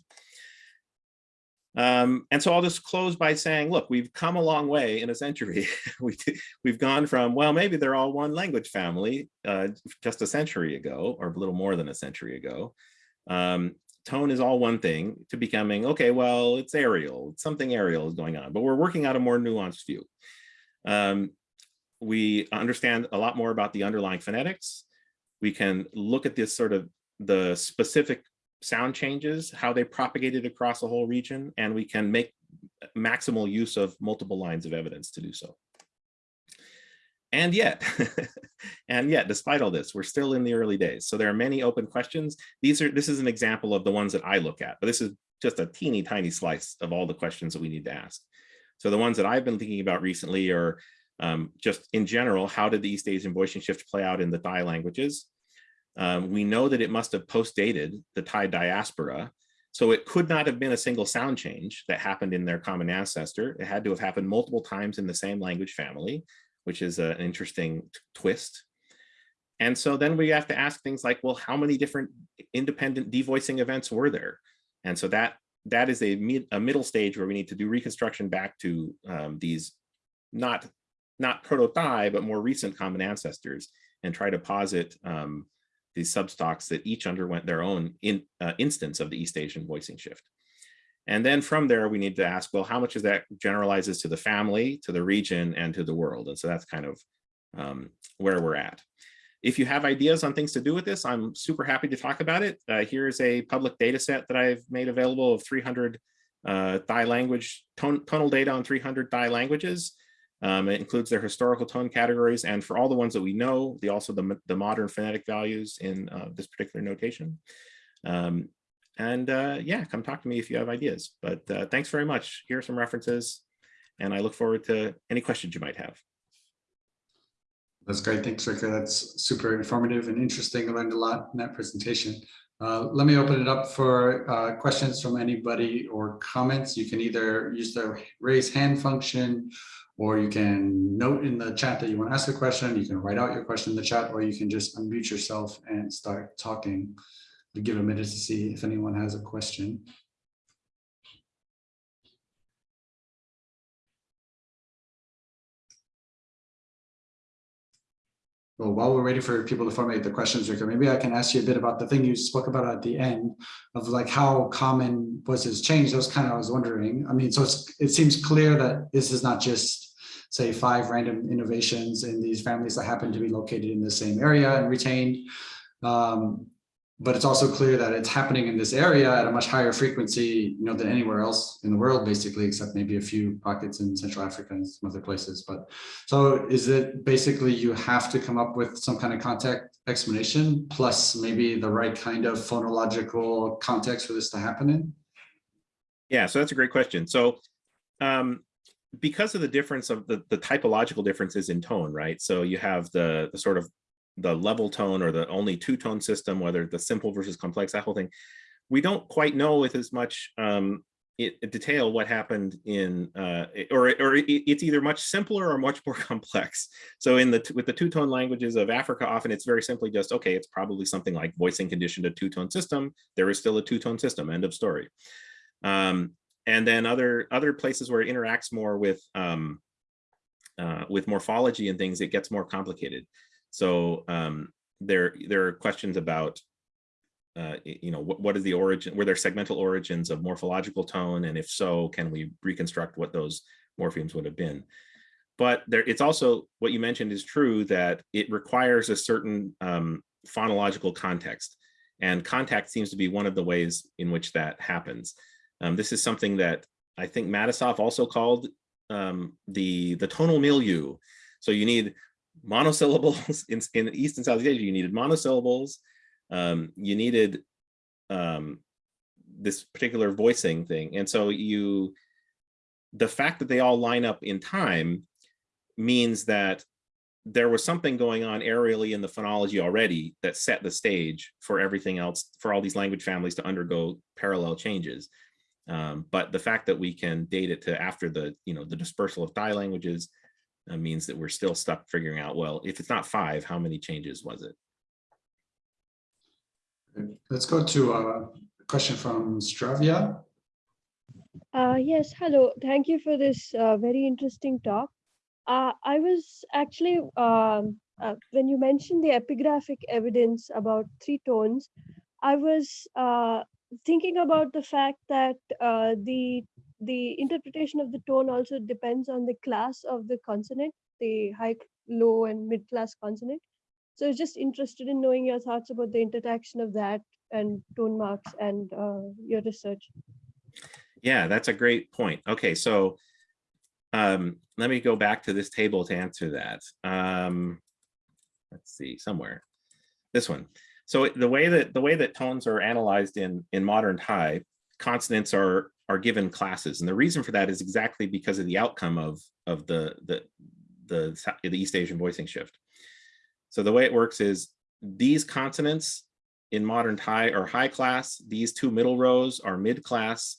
Um, and so I'll just close by saying, look, we've come a long way in a century. we, we've gone from, well, maybe they're all one language family uh, just a century ago, or a little more than a century ago. Um, tone is all one thing to becoming, okay, well, it's areal, something areal is going on, but we're working out a more nuanced view. Um, we understand a lot more about the underlying phonetics. We can look at this sort of the specific sound changes, how they propagated across the whole region, and we can make maximal use of multiple lines of evidence to do so. And yet, and yet, despite all this, we're still in the early days. So there are many open questions. These are this is an example of the ones that I look at, but this is just a teeny tiny slice of all the questions that we need to ask. So the ones that I've been thinking about recently are um, just in general, how did the East Asian voicing shift play out in the Thai languages? Um, we know that it must have post-dated the Thai diaspora. So it could not have been a single sound change that happened in their common ancestor. It had to have happened multiple times in the same language family, which is an interesting twist. And so then we have to ask things like, well, how many different independent devoicing events were there? And so that that is a, mid, a middle stage where we need to do reconstruction back to um, these not not proto-Thai, but more recent common ancestors and try to posit um, these substocks that each underwent their own in, uh, instance of the East Asian voicing shift. And then from there, we need to ask, well, how much of that generalizes to the family, to the region, and to the world? And so that's kind of um, where we're at. If you have ideas on things to do with this, I'm super happy to talk about it. Uh, here's a public data set that I've made available of 300 uh, Thai language, tone, tonal data on 300 Thai languages. Um, it includes their historical tone categories, and for all the ones that we know, the also the, the modern phonetic values in uh, this particular notation. Um, and uh, yeah, come talk to me if you have ideas. But uh, thanks very much. Here are some references, and I look forward to any questions you might have. That's great. Thanks, Rikker. That's super informative and interesting. I learned a lot in that presentation. Uh, let me open it up for uh, questions from anybody or comments. You can either use the raise hand function or you can note in the chat that you want to ask a question. You can write out your question in the chat, or you can just unmute yourself and start talking. We give a minute to see if anyone has a question. Well, while we're waiting for people to formulate the questions, Rikker, maybe I can ask you a bit about the thing you spoke about at the end of like how common was this change. That was kind of I was wondering. I mean, so it seems clear that this is not just say five random innovations in these families that happen to be located in the same area and retained. Um, but it's also clear that it's happening in this area at a much higher frequency, you know, than anywhere else in the world, basically, except maybe a few pockets in Central Africa and some other places. But so is it basically you have to come up with some kind of context explanation plus maybe the right kind of phonological context for this to happen in? Yeah, so that's a great question. So um, because of the difference of the, the typological differences in tone, right? So you have the, the sort of the level tone or the only two tone system, whether the simple versus complex, that whole thing, we don't quite know with as much um, it, detail what happened in, uh, or, or it, it's either much simpler or much more complex. So in the with the two tone languages of Africa, often it's very simply just, okay, it's probably something like voicing conditioned a two tone system. There is still a two tone system, end of story. Um, and then other other places where it interacts more with um, uh, with morphology and things, it gets more complicated. So um, there, there are questions about, uh, you know, what, what is the origin, were there segmental origins of morphological tone? And if so, can we reconstruct what those morphemes would have been? But there, it's also, what you mentioned is true that it requires a certain um, phonological context. And contact seems to be one of the ways in which that happens. Um, this is something that I think Matisoff also called um, the, the tonal milieu. So you need monosyllables in, in East and Southeast Asia, you needed monosyllables. Um, you needed um, this particular voicing thing. And so you, the fact that they all line up in time means that there was something going on areally in the phonology already that set the stage for everything else, for all these language families to undergo parallel changes. Um, but the fact that we can date it to after the, you know, the dispersal of Thai languages, uh, means that we're still stuck figuring out, well, if it's not five, how many changes was it? Let's go to a question from Stravia. Uh, yes, hello. Thank you for this uh, very interesting talk. Uh, I was actually, um, uh, when you mentioned the epigraphic evidence about three tones, I was uh, thinking about the fact that uh, the the interpretation of the tone also depends on the class of the consonant, the high, low, and mid class consonant. So just interested in knowing your thoughts about the interaction of that and tone marks and uh, your research. Yeah, that's a great point. Okay, so um, let me go back to this table to answer that. Um, let's see, somewhere. This one. So the way that the way that tones are analyzed in in modern Thai, consonants are are given classes, and the reason for that is exactly because of the outcome of of the the the, the East Asian voicing shift. So the way it works is these consonants in modern Thai are high class. These two middle rows are mid class,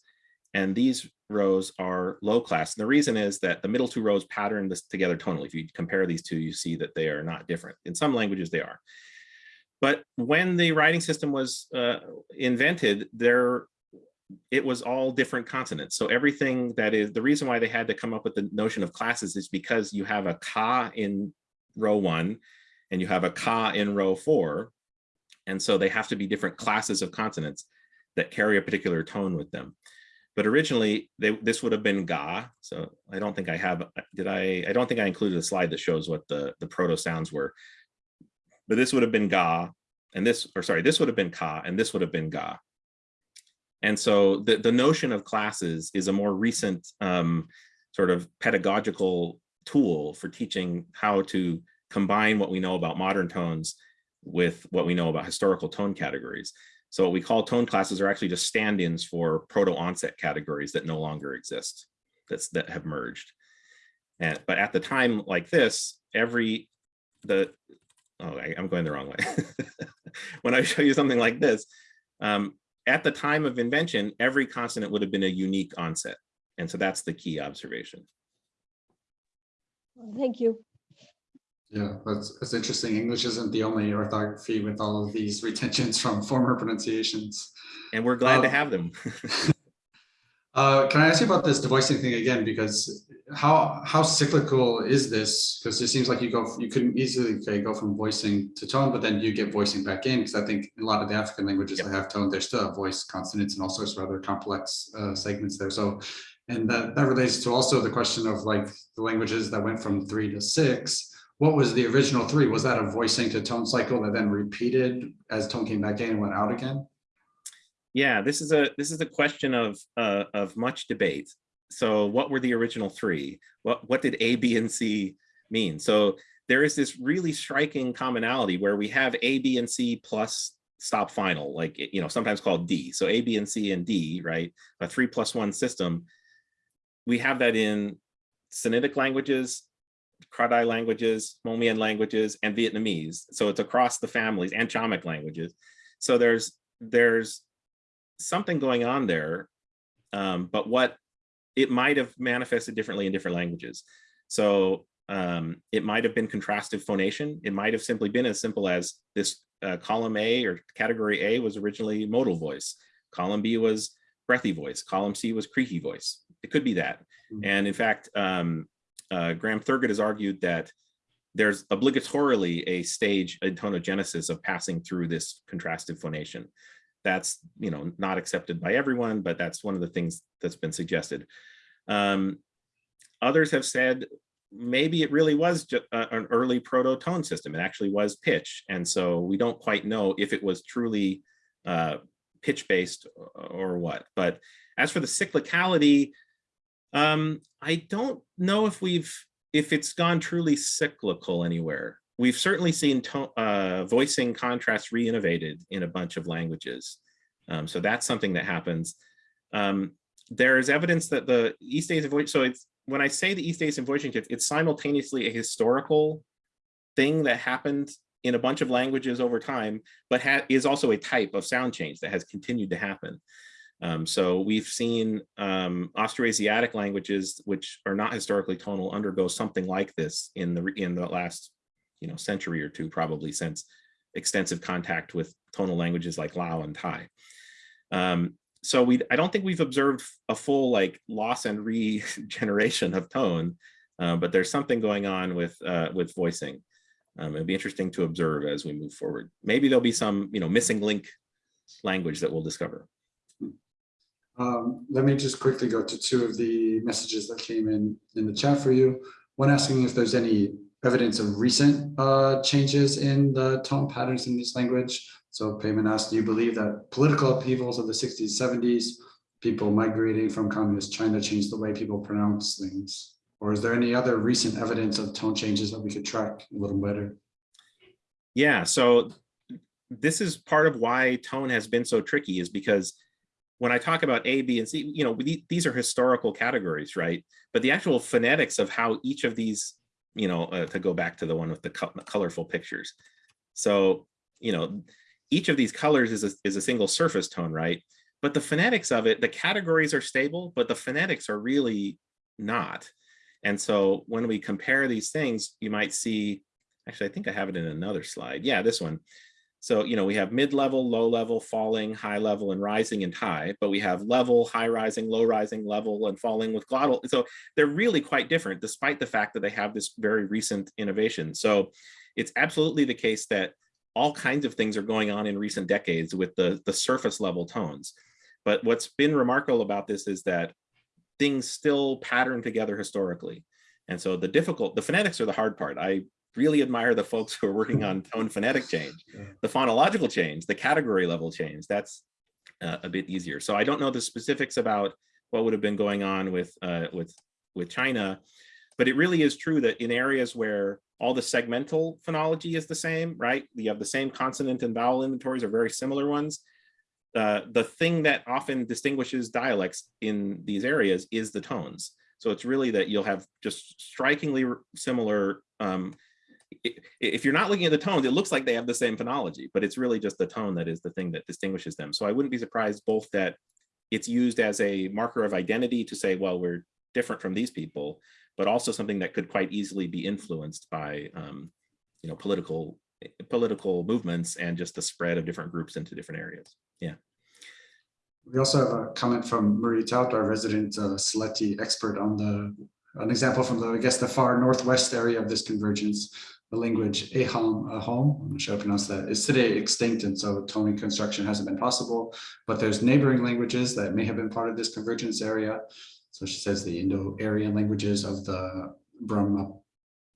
and these rows are low class. And the reason is that the middle two rows pattern this together tonally. If you compare these two, you see that they are not different. In some languages, they are. But when the writing system was uh, invented, there it was all different consonants. So everything that is the reason why they had to come up with the notion of classes is because you have a ka in row one and you have a ka in row four. And so they have to be different classes of consonants that carry a particular tone with them. But originally they, this would have been ga. So I don't think I have, did I, I don't think I included a slide that shows what the, the proto sounds were. But this would have been ga and this, or sorry, this would have been ka and this would have been ga. And so the, the notion of classes is a more recent um, sort of pedagogical tool for teaching how to combine what we know about modern tones with what we know about historical tone categories. So what we call tone classes are actually just stand-ins for proto-onset categories that no longer exist, that's that have merged. And but at the time like this, every the oh I, am going the wrong way. when I show you something like this, um, at the time of invention, every consonant would have been a unique onset. And so that's the key observation. Thank you. Yeah, that's, that's interesting. English isn't the only orthography with all of these retentions from former pronunciations. And we're glad to Um, have them. Uh, can I ask you about this devoicing thing again? Because how how cyclical is this? Because it seems like you go you couldn't easily okay, go from voicing to tone, but then you get voicing back in. Because I think in a lot of the African languages Yep. that have tone, there's still have voice consonants and all sorts of other complex uh, segments there. So, and that that relates to also the question of like the languages that went from three to six. What was the original three? Was that a voicing to tone cycle that then repeated as tone came back in and went out again? Yeah, this is a this is a question of uh, of much debate. So what were the original three? What what did A, B, and C mean? So there is this really striking commonality where we have A, B, and C plus stop final, like you know, sometimes called D. So A, B, and C and D, right? A three plus one system. We have that in Sinitic languages, Kra-Dai languages, Hmong-Mien languages, and Vietnamese. So it's across the families and Chamic languages. So there's there's something going on there, um, but what it might have manifested differently in different languages. So um, it might have been contrastive phonation. It might have simply been as simple as this uh, column A or category A was originally modal voice. Column B was breathy voice. Column C was creaky voice. It could be that. Mhm. And in fact, um, uh, Graham Thurgood has argued that there's obligatorily a stage in tonogenesis of passing through this contrastive phonation that's you know not accepted by everyone, but that's one of the things that's been suggested. Um, others have said maybe it really was just an early proto-tone system. It actually was pitch, and so we don't quite know if it was truly uh, pitch-based or what. But as for the cyclicality, um, I don't know if we've if it's gone truly cyclical anywhere we've certainly seen uh, voicing contrast re-innovated in a bunch of languages. Um, so that's something that happens. Um, there is evidence that the East Asian voice, so it's when I say the East Asian voicing shift, it's simultaneously a historical thing that happened in a bunch of languages over time, but is also a type of sound change that has continued to happen. Um, so we've seen um, Austroasiatic languages, which are not historically tonal, undergo something like this in the in the last you know, century or two probably since extensive contact with tonal languages like Lao and Thai. Um, so we, I don't think we've observed a full like loss and regeneration of tone, uh, but there's something going on with uh, with voicing. Um, it'd be interesting to observe as we move forward. Maybe there'll be some, you know, missing link language that we'll discover. Um, let me just quickly go to two of the messages that came in in the chat for you. One asking if there's any evidence of recent uh, changes in the tone patterns in this language. So Payman asked, do you believe that political upheavals of the 60s, 70s, people migrating from communist China changed the way people pronounce things? Or is there any other recent evidence of tone changes that we could track a little better? Yeah, so this is part of why tone has been so tricky is because when I talk about A, B, and C, you know, these are historical categories, right? But the actual phonetics of how each of these, you know, uh, to go back to the one with the co colorful pictures. So, you know, each of these colors is a, is a single surface tone, right? But the phonetics of it, the categories are stable, but the phonetics are really not. And so when we compare these things, you might see, actually, I think I have it in another slide. Yeah, this one. So, you know, we have mid-level, low-level, falling, high level, and rising and high, but we have level, high rising, low rising, level, and falling with glottal. So they're really quite different, despite the fact that they have this very recent innovation. So it's absolutely the case that all kinds of things are going on in recent decades with the, the surface level tones. But what's been remarkable about this is that things still pattern together historically. And so the difficult, the phonetics are the hard part. I really admire the folks who are working on tone phonetic change. The phonological change, the category level change, that's uh, a bit easier. So I don't know the specifics about what would have been going on with, uh, with, with China, but it really is true that in areas where all the segmental phonology is the same, right? You have the same consonant and vowel inventories are very similar ones. Uh, the thing that often distinguishes dialects in these areas is the tones. So it's really that you'll have just strikingly similar um, if you're not looking at the tones, it looks like they have the same phonology, but it's really just the tone that is the thing that distinguishes them. So I wouldn't be surprised both that it's used as a marker of identity to say, well, we're different from these people, but also something that could quite easily be influenced by, um, you know, political political movements and just the spread of different groups into different areas. Yeah. We also have a comment from Marie Tout, our resident uh, expert on the an example from the, I guess, the far northwest area of this convergence the language Ahom, Ahom, I'm not sure I pronounce that, is today extinct, and so tone reconstruction hasn't been possible. But there's neighboring languages that may have been part of this convergence area. So she says the Indo-Aryan languages of the Brahma,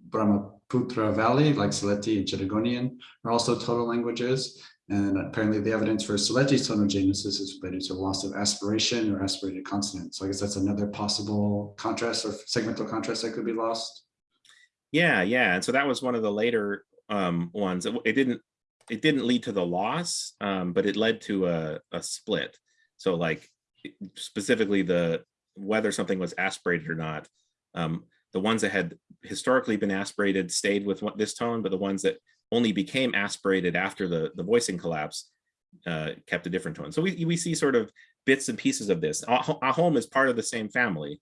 Brahmaputra Valley, like Sylheti and Chittagonian, are also total languages. And apparently the evidence for Sylheti's tonogenesis is related to loss of aspiration or aspirated consonant. So I guess that's another possible contrast or segmental contrast that could be lost. Yeah, yeah. And so that was one of the later um, ones. It, it didn't it didn't lead to the loss, um, but it led to a, a split. So like specifically the whether something was aspirated or not, um, the ones that had historically been aspirated stayed with this tone, but the ones that only became aspirated after the, the voicing collapse uh, kept a different tone. So we, we see sort of bits and pieces of this. Ahom is part of the same family,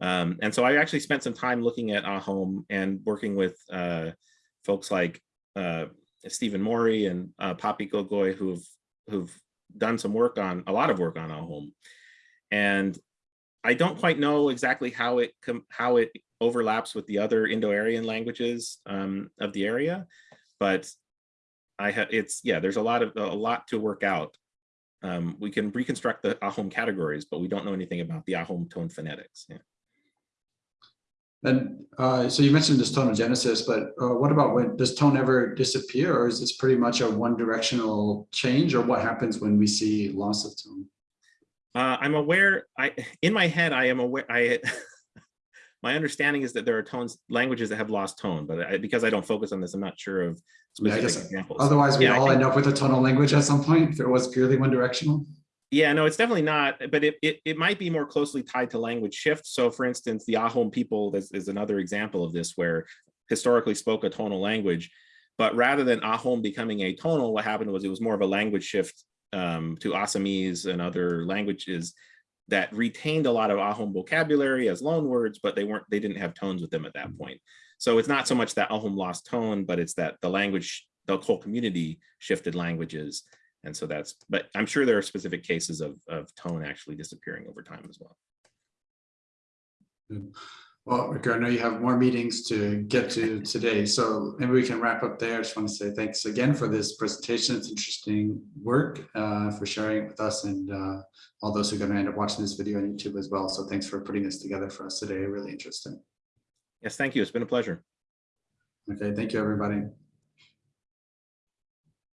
um, and so I actually spent some time looking at Ahom and working with uh, folks like uh, Stephen Morey and uh, Poppy Gogoi who've who've done some work on a lot of work on Ahom. And I don't quite know exactly how it how it overlaps with the other Indo-Aryan languages um, of the area, but I have it's yeah, there's a lot of a lot to work out. Um, we can reconstruct the Ahom categories, but we don't know anything about the Ahom tone phonetics. Yeah. And uh, so you mentioned this tonogenesis, but uh, what about when does tone ever disappear or is this pretty much a one directional change or what happens when we see loss of tone? Uh, I'm aware, I in my head, I am aware, I my understanding is that there are tones, languages that have lost tone, but I, because I don't focus on this, I'm not sure of specific yeah, examples. Otherwise, we yeah, all end up with a tonal language at some point if it was purely one directional. Yeah, no, it's definitely not, but it, it, it might be more closely tied to language shift. So for instance, the Ahom people is, is another example of this where historically spoke a tonal language, but rather than Ahom becoming a tonal, what happened was it was more of a language shift um, to Assamese and other languages that retained a lot of Ahom vocabulary as loan words, but they weren't, they didn't have tones with them at that point. So it's not so much that Ahom lost tone, but it's that the language the whole community shifted languages. And so that's, but I'm sure there are specific cases of, of tone actually disappearing over time as well. Well, Rick, I know you have more meetings to get to today, so maybe we can wrap up there. I just want to say thanks again for this presentation. It's interesting work uh, for sharing it with us and uh, all those who are going to end up watching this video on YouTube as well. So thanks for putting this together for us today. Really interesting. Yes, thank you. It's been a pleasure. Okay, thank you, everybody.